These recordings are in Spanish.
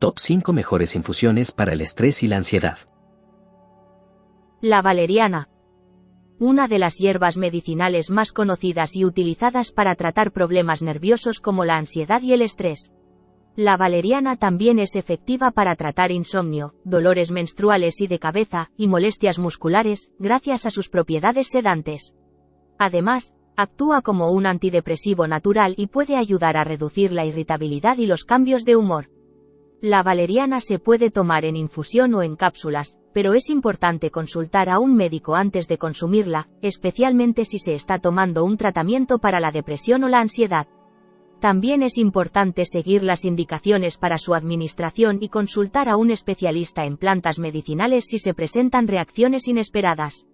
Top 5 mejores infusiones para el estrés y la ansiedad. La valeriana. Una de las hierbas medicinales más conocidas y utilizadas para tratar problemas nerviosos como la ansiedad y el estrés. La valeriana también es efectiva para tratar insomnio, dolores menstruales y de cabeza, y molestias musculares, gracias a sus propiedades sedantes. Además, actúa como un antidepresivo natural y puede ayudar a reducir la irritabilidad y los cambios de humor. La valeriana se puede tomar en infusión o en cápsulas, pero es importante consultar a un médico antes de consumirla, especialmente si se está tomando un tratamiento para la depresión o la ansiedad. También es importante seguir las indicaciones para su administración y consultar a un especialista en plantas medicinales si se presentan reacciones inesperadas.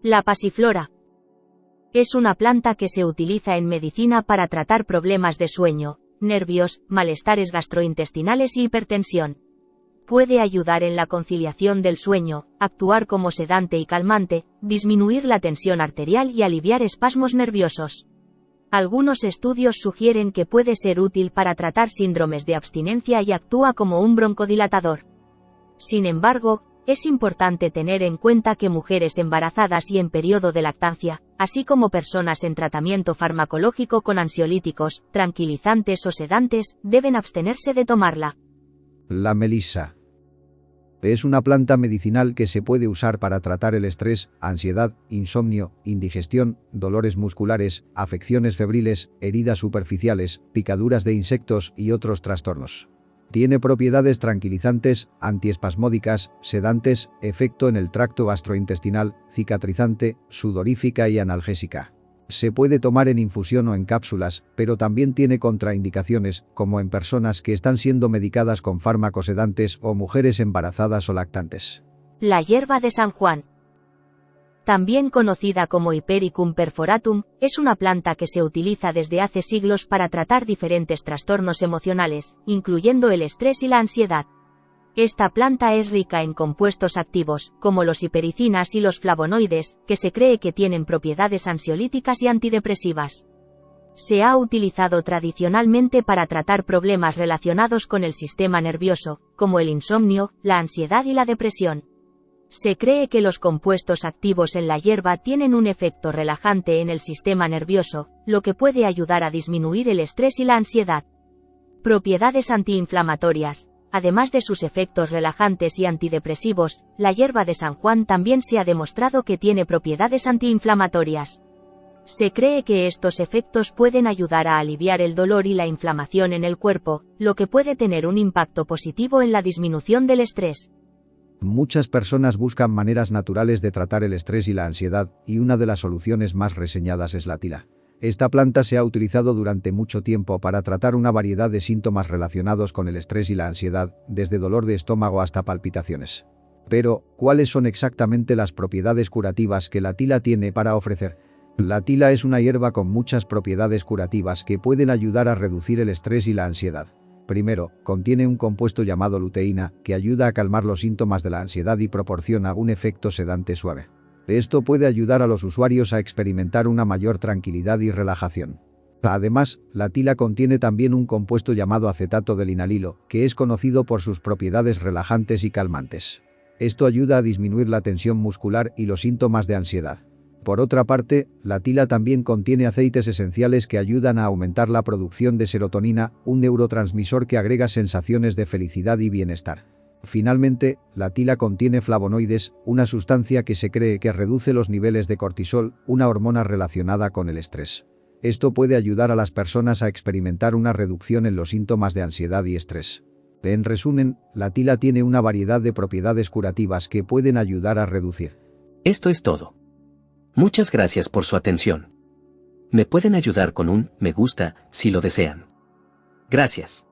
La pasiflora. Es una planta que se utiliza en medicina para tratar problemas de sueño, nervios, malestares gastrointestinales y hipertensión. Puede ayudar en la conciliación del sueño, actuar como sedante y calmante, disminuir la tensión arterial y aliviar espasmos nerviosos. Algunos estudios sugieren que puede ser útil para tratar síndromes de abstinencia y actúa como un broncodilatador. Sin embargo, es importante tener en cuenta que mujeres embarazadas y en periodo de lactancia, así como personas en tratamiento farmacológico con ansiolíticos, tranquilizantes o sedantes, deben abstenerse de tomarla. La melisa. Es una planta medicinal que se puede usar para tratar el estrés, ansiedad, insomnio, indigestión, dolores musculares, afecciones febriles, heridas superficiales, picaduras de insectos y otros trastornos. Tiene propiedades tranquilizantes, antiespasmódicas, sedantes, efecto en el tracto gastrointestinal, cicatrizante, sudorífica y analgésica. Se puede tomar en infusión o en cápsulas, pero también tiene contraindicaciones, como en personas que están siendo medicadas con fármacos sedantes o mujeres embarazadas o lactantes. La hierba de San Juan. También conocida como Hypericum perforatum, es una planta que se utiliza desde hace siglos para tratar diferentes trastornos emocionales, incluyendo el estrés y la ansiedad. Esta planta es rica en compuestos activos, como los hipericinas y los flavonoides, que se cree que tienen propiedades ansiolíticas y antidepresivas. Se ha utilizado tradicionalmente para tratar problemas relacionados con el sistema nervioso, como el insomnio, la ansiedad y la depresión. Se cree que los compuestos activos en la hierba tienen un efecto relajante en el sistema nervioso, lo que puede ayudar a disminuir el estrés y la ansiedad. Propiedades antiinflamatorias. Además de sus efectos relajantes y antidepresivos, la hierba de San Juan también se ha demostrado que tiene propiedades antiinflamatorias. Se cree que estos efectos pueden ayudar a aliviar el dolor y la inflamación en el cuerpo, lo que puede tener un impacto positivo en la disminución del estrés. Muchas personas buscan maneras naturales de tratar el estrés y la ansiedad, y una de las soluciones más reseñadas es la tila. Esta planta se ha utilizado durante mucho tiempo para tratar una variedad de síntomas relacionados con el estrés y la ansiedad, desde dolor de estómago hasta palpitaciones. Pero, ¿cuáles son exactamente las propiedades curativas que la tila tiene para ofrecer? La tila es una hierba con muchas propiedades curativas que pueden ayudar a reducir el estrés y la ansiedad. Primero, contiene un compuesto llamado luteína, que ayuda a calmar los síntomas de la ansiedad y proporciona un efecto sedante suave. Esto puede ayudar a los usuarios a experimentar una mayor tranquilidad y relajación. Además, la tila contiene también un compuesto llamado acetato de linalilo, que es conocido por sus propiedades relajantes y calmantes. Esto ayuda a disminuir la tensión muscular y los síntomas de ansiedad. Por otra parte, la tila también contiene aceites esenciales que ayudan a aumentar la producción de serotonina, un neurotransmisor que agrega sensaciones de felicidad y bienestar. Finalmente, la tila contiene flavonoides, una sustancia que se cree que reduce los niveles de cortisol, una hormona relacionada con el estrés. Esto puede ayudar a las personas a experimentar una reducción en los síntomas de ansiedad y estrés. En resumen, la tila tiene una variedad de propiedades curativas que pueden ayudar a reducir. Esto es todo. Muchas gracias por su atención. Me pueden ayudar con un me gusta si lo desean. Gracias.